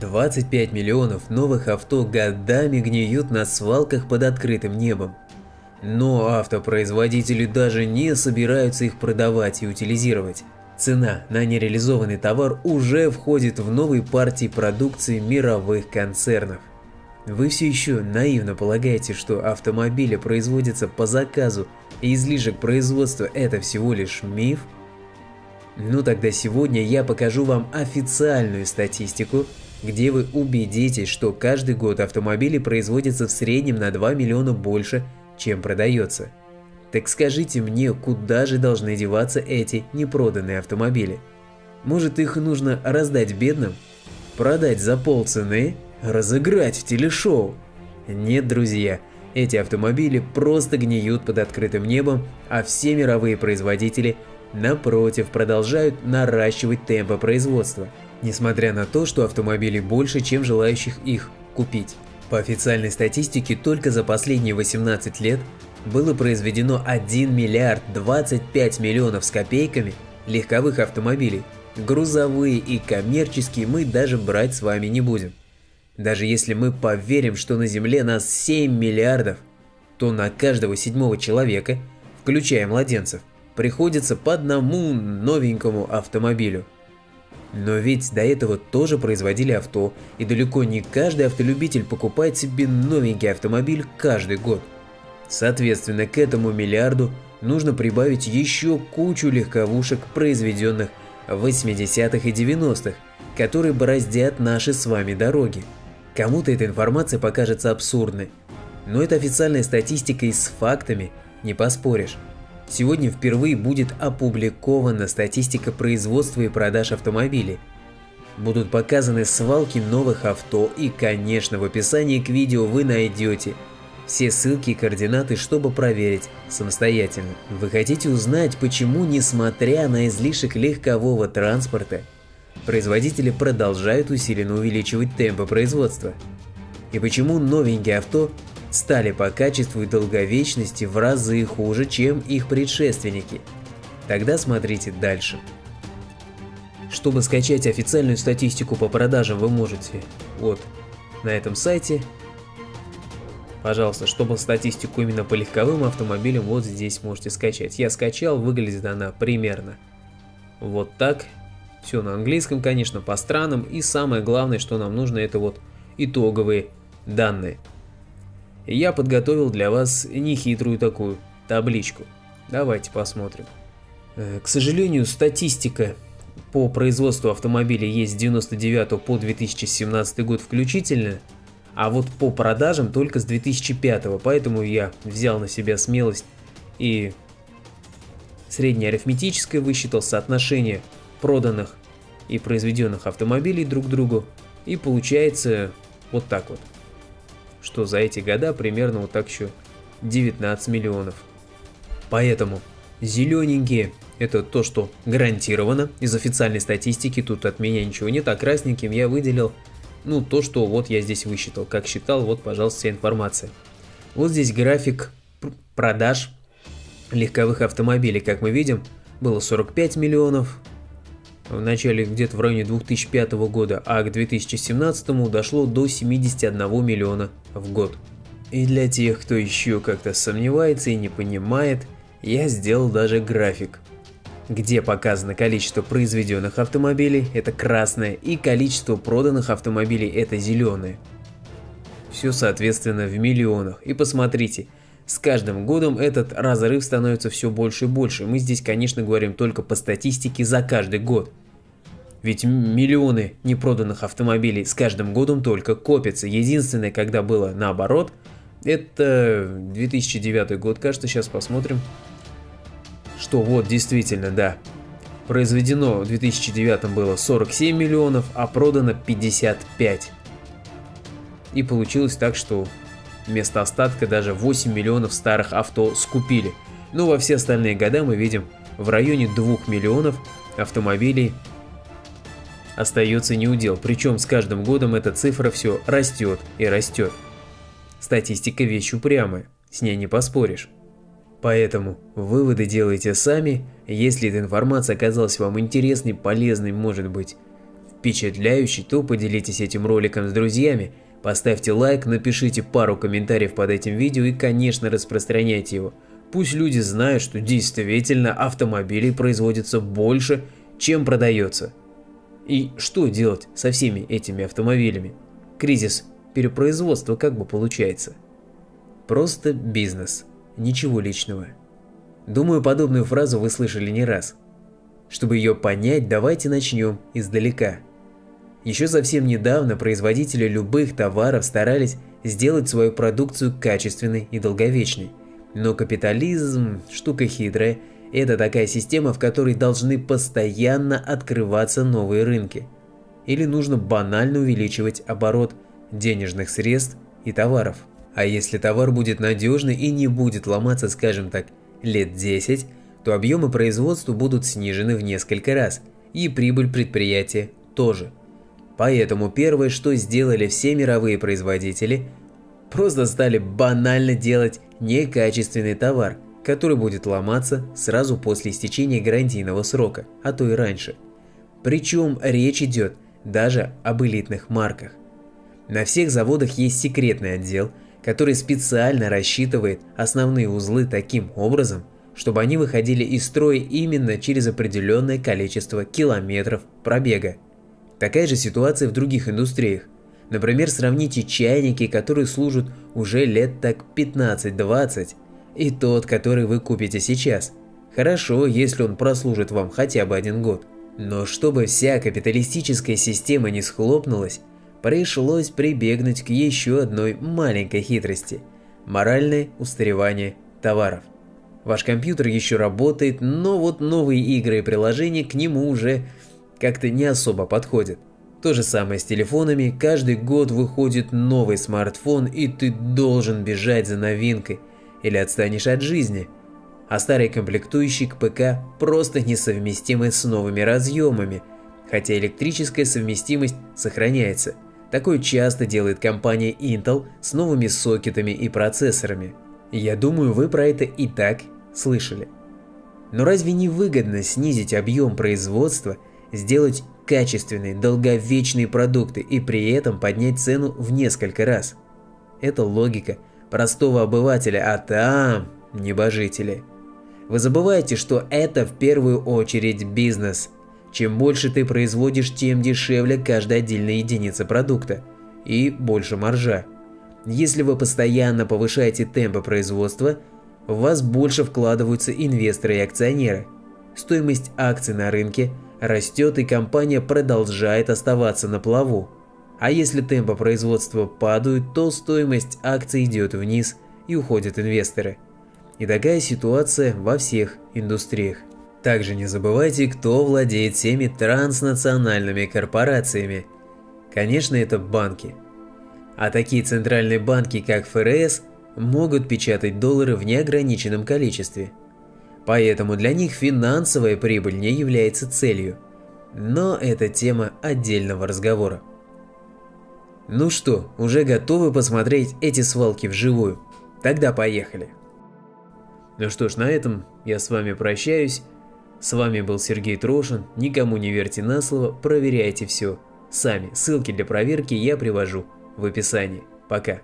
25 миллионов новых авто годами гниют на свалках под открытым небом. Но автопроизводители даже не собираются их продавать и утилизировать. Цена на нереализованный товар уже входит в новые партии продукции мировых концернов. Вы все еще наивно полагаете, что автомобили производятся по заказу и излишек производства это всего лишь миф? Ну тогда сегодня я покажу вам официальную статистику где вы убедитесь, что каждый год автомобили производятся в среднем на 2 миллиона больше, чем продается. Так скажите мне, куда же должны деваться эти непроданные автомобили? Может их нужно раздать бедным? Продать за полцены? Разыграть в телешоу? Нет, друзья, эти автомобили просто гниют под открытым небом, а все мировые производители, напротив, продолжают наращивать темпы производства – несмотря на то, что автомобилей больше, чем желающих их купить. По официальной статистике, только за последние 18 лет было произведено 1 миллиард 25 миллионов с копейками легковых автомобилей. Грузовые и коммерческие мы даже брать с вами не будем. Даже если мы поверим, что на Земле нас 7 миллиардов, то на каждого седьмого человека, включая младенцев, приходится по одному новенькому автомобилю. Но ведь до этого тоже производили авто, и далеко не каждый автолюбитель покупает себе новенький автомобиль каждый год. Соответственно, к этому миллиарду нужно прибавить еще кучу легковушек, произведенных в 80-х и 90-х, которые бороздят наши с вами дороги. Кому-то эта информация покажется абсурдной, но это официальная статистика и с фактами не поспоришь. Сегодня впервые будет опубликована статистика производства и продаж автомобилей. Будут показаны свалки новых авто и, конечно, в описании к видео вы найдете все ссылки и координаты, чтобы проверить самостоятельно. Вы хотите узнать, почему, несмотря на излишек легкового транспорта, производители продолжают усиленно увеличивать темпы производства? И почему новенькие авто стали по качеству и долговечности в разы хуже, чем их предшественники. Тогда смотрите дальше. Чтобы скачать официальную статистику по продажам вы можете вот на этом сайте. Пожалуйста, чтобы статистику именно по легковым автомобилям вот здесь можете скачать. Я скачал, выглядит она примерно вот так. Все на английском, конечно, по странам. И самое главное, что нам нужно, это вот итоговые данные я подготовил для вас нехитрую такую табличку. Давайте посмотрим. Э, к сожалению, статистика по производству автомобилей есть с 99 по 2017 год включительно, а вот по продажам только с 2005, поэтому я взял на себя смелость и среднеарифметическое высчитал соотношение проданных и произведенных автомобилей друг к другу, и получается вот так вот что за эти года примерно вот так еще 19 миллионов. Поэтому зелененькие это то, что гарантировано из официальной статистики, тут от меня ничего нет, а красненьким я выделил, ну, то, что вот я здесь высчитал. Как считал, вот, пожалуйста, вся информация. Вот здесь график продаж легковых автомобилей, как мы видим, было 45 миллионов, в начале где-то в районе 2005 года, а к 2017 дошло до 71 миллиона в год. И для тех, кто еще как-то сомневается и не понимает, я сделал даже график, где показано количество произведенных автомобилей, это красное, и количество проданных автомобилей, это зеленое. Все соответственно в миллионах. И посмотрите, с каждым годом этот разрыв становится все больше и больше. Мы здесь, конечно, говорим только по статистике за каждый год. Ведь миллионы непроданных автомобилей с каждым годом только копятся. Единственное, когда было наоборот, это 2009 год, кажется, сейчас посмотрим. Что вот, действительно, да. Произведено в 2009 было 47 миллионов, а продано 55. И получилось так, что Вместо остатка даже 8 миллионов старых авто скупили. Но во все остальные года мы видим в районе 2 миллионов автомобилей остается неудел, причем с каждым годом эта цифра все растет и растет. Статистика вещь упрямая, с ней не поспоришь. Поэтому выводы делайте сами, если эта информация оказалась вам интересной, полезной, может быть, впечатляющий, то поделитесь этим роликом с друзьями, поставьте лайк, напишите пару комментариев под этим видео и, конечно, распространяйте его. Пусть люди знают, что действительно автомобилей производится больше, чем продается. И что делать со всеми этими автомобилями? Кризис перепроизводства как бы получается. Просто бизнес, ничего личного. Думаю, подобную фразу вы слышали не раз. Чтобы ее понять, давайте начнем издалека. Еще совсем недавно производители любых товаров старались сделать свою продукцию качественной и долговечной. Но капитализм – штука хитрая, это такая система, в которой должны постоянно открываться новые рынки. Или нужно банально увеличивать оборот денежных средств и товаров. А если товар будет надежный и не будет ломаться, скажем так, лет 10, то объемы производства будут снижены в несколько раз, и прибыль предприятия тоже. Поэтому первое, что сделали все мировые производители, просто стали банально делать некачественный товар, который будет ломаться сразу после истечения гарантийного срока, а то и раньше. Причем речь идет даже об элитных марках. На всех заводах есть секретный отдел, который специально рассчитывает основные узлы таким образом, чтобы они выходили из строя именно через определенное количество километров пробега. Такая же ситуация в других индустриях. Например, сравните чайники, которые служат уже лет так 15-20, и тот, который вы купите сейчас. Хорошо, если он прослужит вам хотя бы один год. Но чтобы вся капиталистическая система не схлопнулась, пришлось прибегнуть к еще одной маленькой хитрости – моральное устаревание товаров. Ваш компьютер еще работает, но вот новые игры и приложения к нему уже как-то не особо подходят. То же самое с телефонами, каждый год выходит новый смартфон и ты должен бежать за новинкой или отстанешь от жизни. А старые комплектующие к ПК просто несовместимы с новыми разъемами, хотя электрическая совместимость сохраняется. Такое часто делает компания Intel с новыми сокетами и процессорами. Я думаю, вы про это и так слышали. Но разве не выгодно снизить объем производства, сделать качественные, долговечные продукты и при этом поднять цену в несколько раз? Это логика простого обывателя, а там небожители. Вы забываете, что это в первую очередь бизнес. Чем больше ты производишь, тем дешевле каждая отдельная единица продукта и больше маржа. Если вы постоянно повышаете темпы производства – в вас больше вкладываются инвесторы и акционеры. Стоимость акций на рынке растет и компания продолжает оставаться на плаву. А если темпы производства падают, то стоимость акций идет вниз и уходят инвесторы. И такая ситуация во всех индустриях. Также не забывайте, кто владеет всеми транснациональными корпорациями. Конечно, это банки. А такие центральные банки, как ФРС – могут печатать доллары в неограниченном количестве. Поэтому для них финансовая прибыль не является целью. Но это тема отдельного разговора. Ну что, уже готовы посмотреть эти свалки вживую? Тогда поехали. Ну что ж, на этом я с вами прощаюсь. С вами был Сергей Трошин. Никому не верьте на слово, проверяйте все. Сами. Ссылки для проверки я привожу в описании. Пока.